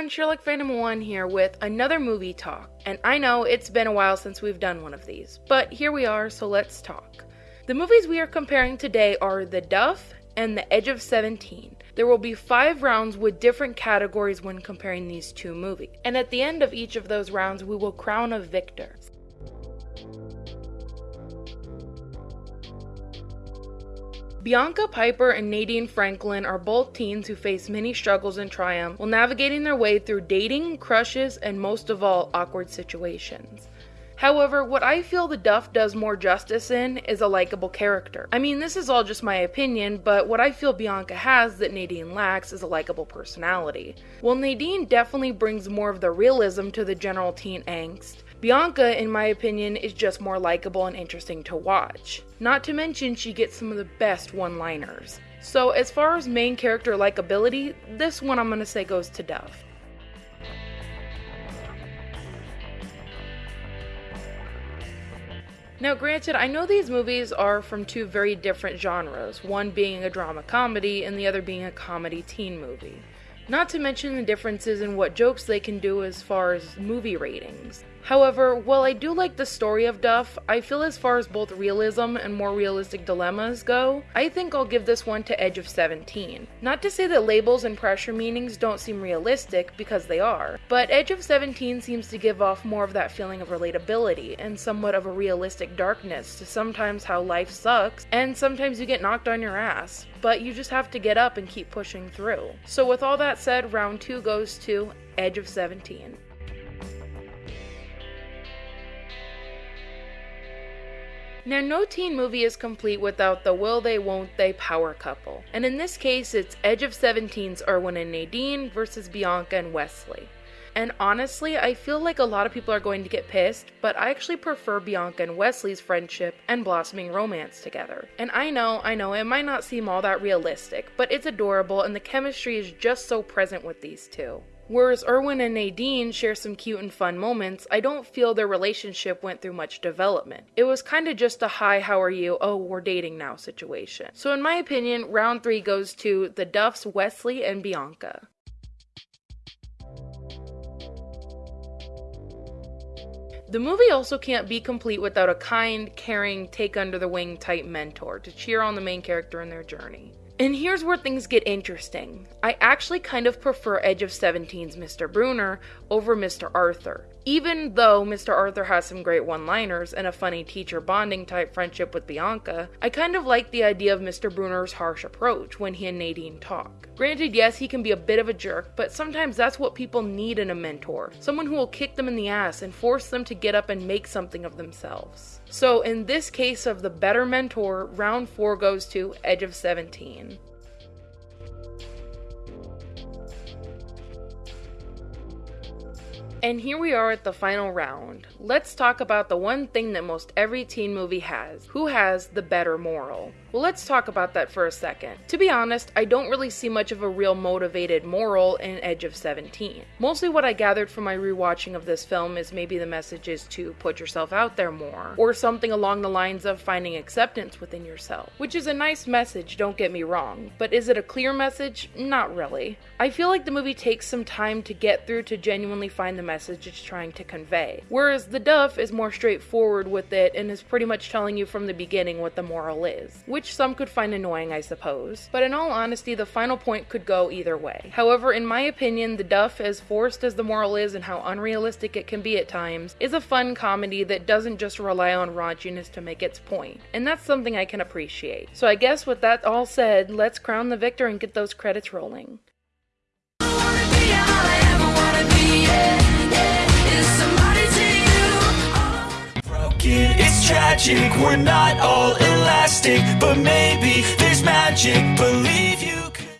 everyone, Sherlock Phantom 1 here with another movie talk. And I know it's been a while since we've done one of these, but here we are, so let's talk. The movies we are comparing today are The Duff and The Edge of 17. There will be five rounds with different categories when comparing these two movies. And at the end of each of those rounds, we will crown a victor. Bianca Piper and Nadine Franklin are both teens who face many struggles and triumph while navigating their way through dating, crushes, and most of all, awkward situations. However, what I feel the Duff does more justice in is a likable character. I mean, this is all just my opinion, but what I feel Bianca has that Nadine lacks is a likable personality. While Nadine definitely brings more of the realism to the general teen angst, Bianca, in my opinion, is just more likable and interesting to watch. Not to mention, she gets some of the best one liners. So, as far as main character likability, this one I'm gonna say goes to Duff. Now, granted, I know these movies are from two very different genres, one being a drama comedy and the other being a comedy teen movie. Not to mention the differences in what jokes they can do as far as movie ratings. However, while I do like the story of Duff, I feel as far as both realism and more realistic dilemmas go, I think I'll give this one to Edge of 17. Not to say that labels and pressure meanings don't seem realistic, because they are, but Edge of 17 seems to give off more of that feeling of relatability and somewhat of a realistic darkness to sometimes how life sucks, and sometimes you get knocked on your ass, but you just have to get up and keep pushing through. So, with all that said, round two goes to Edge of 17. Now, no teen movie is complete without the will they, won't they power couple. And in this case, it's Edge of 17's Erwin and Nadine versus Bianca and Wesley. And honestly, I feel like a lot of people are going to get pissed, but I actually prefer Bianca and Wesley's friendship and blossoming romance together. And I know, I know, it might not seem all that realistic, but it's adorable and the chemistry is just so present with these two. Whereas Erwin and Nadine share some cute and fun moments, I don't feel their relationship went through much development. It was kind of just a hi, how are you? Oh, we're dating now situation. So, in my opinion, round three goes to the Duffs, Wesley, and Bianca. The movie also can't be complete without a kind, caring, take under the wing type mentor to cheer on the main character in their journey. And here's where things get interesting. I actually kind of prefer Edge of 17's Mr. Bruner over Mr. Arthur. Even though Mr. Arthur has some great one liners and a funny teacher bonding type friendship with Bianca, I kind of like the idea of Mr. Bruner's harsh approach when he and Nadine talk. Granted, yes, he can be a bit of a jerk, but sometimes that's what people need in a mentor someone who will kick them in the ass and force them to get up and make something of themselves. So, in this case of the better mentor, round 4 goes to Edge of 17. And here we are at the final round. Let's talk about the one thing that most every teen movie has who has the better moral? Well, let's talk about that for a second. To be honest, I don't really see much of a real motivated moral in Edge of 17. Mostly what I gathered from my rewatching of this film is maybe the message is to put yourself out there more, or something along the lines of finding acceptance within yourself, which is a nice message, don't get me wrong, but is it a clear message? Not really. I feel like the movie takes some time to get through to genuinely find the message it's trying to convey, whereas The Duff is more straightforward with it and is pretty much telling you from the beginning what the moral is, which some could find annoying, I suppose. But in all honesty, the final point could go either way. However, in my opinion, The Duff, as forced as the moral is and how unrealistic it can be at times, is a fun comedy that doesn't just rely on raunchiness to make its point. And that's something I can appreciate. So I guess with that all said, let's crown the victor and get those credits rolling. Tragic, we're not all elastic But maybe there's magic, believe you